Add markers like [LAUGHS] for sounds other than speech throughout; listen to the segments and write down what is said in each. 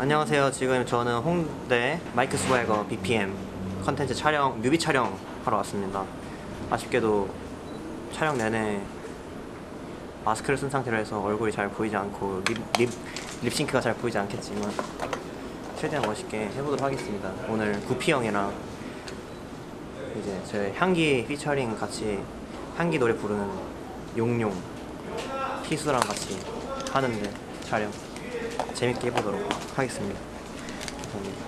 안녕하세요. 지금 저는 홍대 마이크 스웨거 BPM 컨텐츠 촬영, 뮤비 촬영 하러 왔습니다. 아쉽게도 촬영 내내 마스크를 쓴 상태로 해서 얼굴이 잘 보이지 않고 립, 립, 립싱크가 잘 보이지 않겠지만 최대한 멋있게 해보도록 하겠습니다. 오늘 구피 형이랑 이제 제 향기 피처링 같이 향기 노래 부르는 용용 피수랑 같이 하는데 촬영 재밌게 해보도록 하겠습니다. 감사합니다.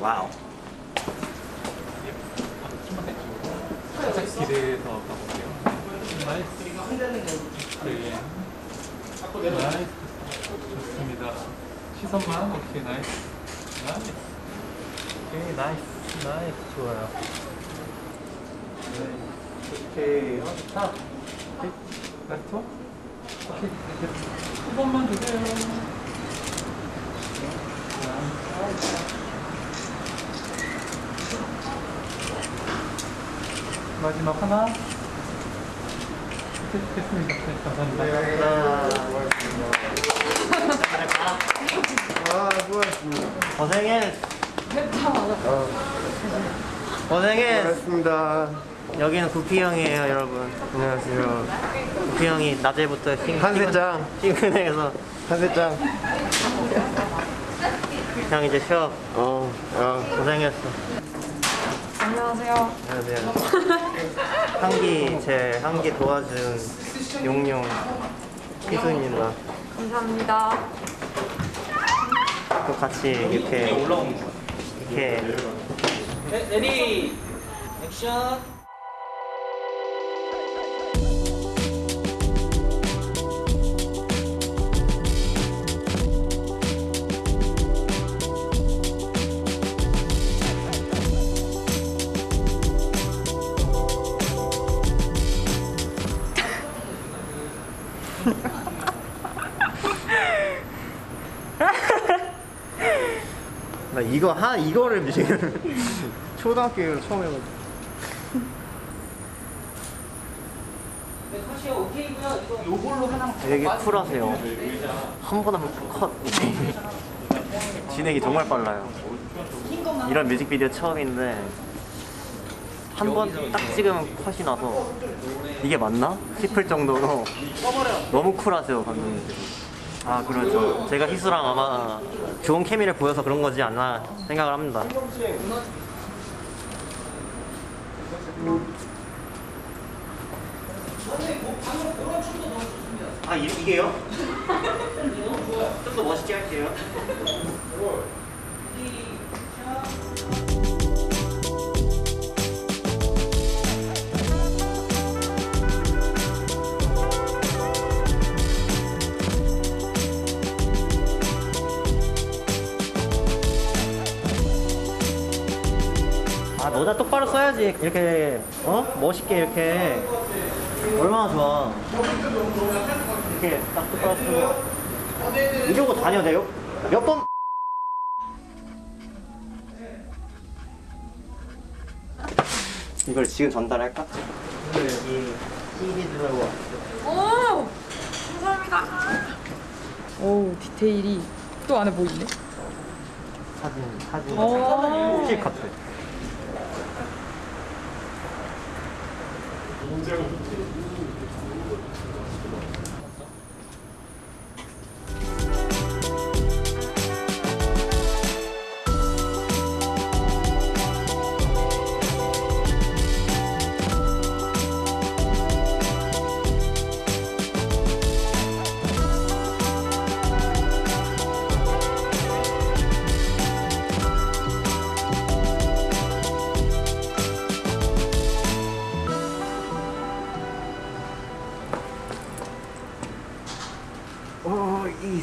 와우. 기대해서 가볼게요. 네. nice. 좋습니다. 시선만 오케이 nice. nice. 오케이 nice. nice 좋아요. 네. 오케이. 어, 좋다. 오케이. nice. 오케이. 시선만 주세요. 마지막 하나. 됐습니다. 네, 감사합니다. 아, 수고하셨습니다. 고생해. 고생해. 수고하셨습니다. 여기는 구피 형이에요, 여러분. 안녕하세요. 구피 형이 낮에부터 핑, 한세짱. 핑크내서 한세짱. 형 이제 쉬어. 어, 야. 고생했어. 안녕하세요. 안녕하세요. 향기 제 향기 도와준 용용 희수입니다. 감사합니다. 또 같이 이렇게 이렇게 레디 액션 나 이거 하 이거를 지금 [LAUGHS] 초등학교 처음 해가지고 네, 되게 쿨하세요. 한 번 하면 컷. [LAUGHS] 진행이 정말 빨라요. 이런 뮤직비디오 처음인데 한 번 딱 찍으면 컷이 나서 이게 맞나 싶을 정도로 너무 쿨하세요 감독님들이. 아 그렇죠. 제가 희수랑 아마 좋은 케미를 보여서 그런 거지 않나 생각을 합니다. 아 이, 이게요? 좀 더 멋있게 할게요. 아 모자 똑바로 써야지 이렇게 어 멋있게 이렇게 얼마나 좋아 이렇게 딱 똑바로 쓰고 이러고 다녀도 몇번 이걸 지금 전달할까? 여기 CD 들어고 오! 감사합니다. 오, 디테일이 또 안에 뭐 있네? 사진 사진 오. 실카 트오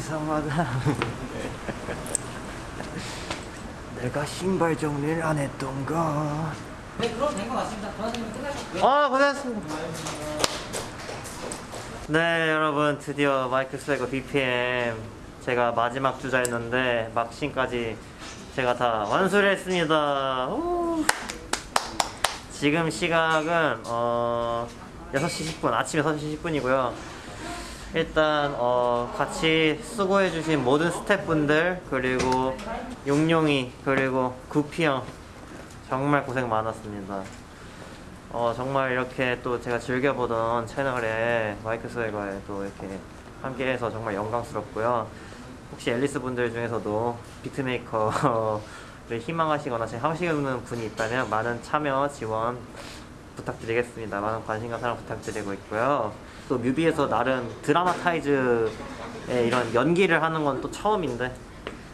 이상하다. [LAUGHS] 내가 신발 정리를 안 했던가? 네 그럼 된 것 같습니다. 끝나셨고요. 아 고생하셨습니다. 네 여러분 드디어 마이크 스웨거 BPM 제가 마지막 주자였는데 막신까지 제가 다 완수를 했습니다. 오. 지금 시각은 어 6시 10분 아침 6시 10분이고요 일단 어, 같이 수고해주신 모든 스태프분들 그리고 용용이 그리고 구피 형 정말 고생 많았습니다. 어, 정말 이렇게 또 제가 즐겨보던 채널에 마이크 스웨거에 또 이렇게 함께해서 정말 영광스럽고요. 혹시 앨리스 분들 중에서도 비트메이커를 [LAUGHS] 희망하시거나 지금 하시는 분이 있다면 많은 참여 지원 부탁드리겠습니다. 많은 관심과 사랑 부탁드리고 있고요. 또 뮤비에서 나름 드라마타이즈의 이런 연기를 하는 건 또 처음인데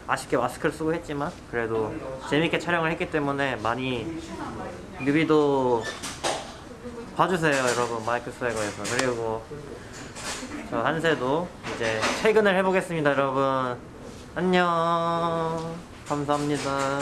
아쉽게 마스크를 쓰고 했지만 그래도 재밌게 촬영을 했기 때문에 많이 뮤비도 봐주세요 여러분. 마이크 스웨거에서. 그리고 저 한세도 이제 퇴근을 해보겠습니다 여러분. 안녕. 감사합니다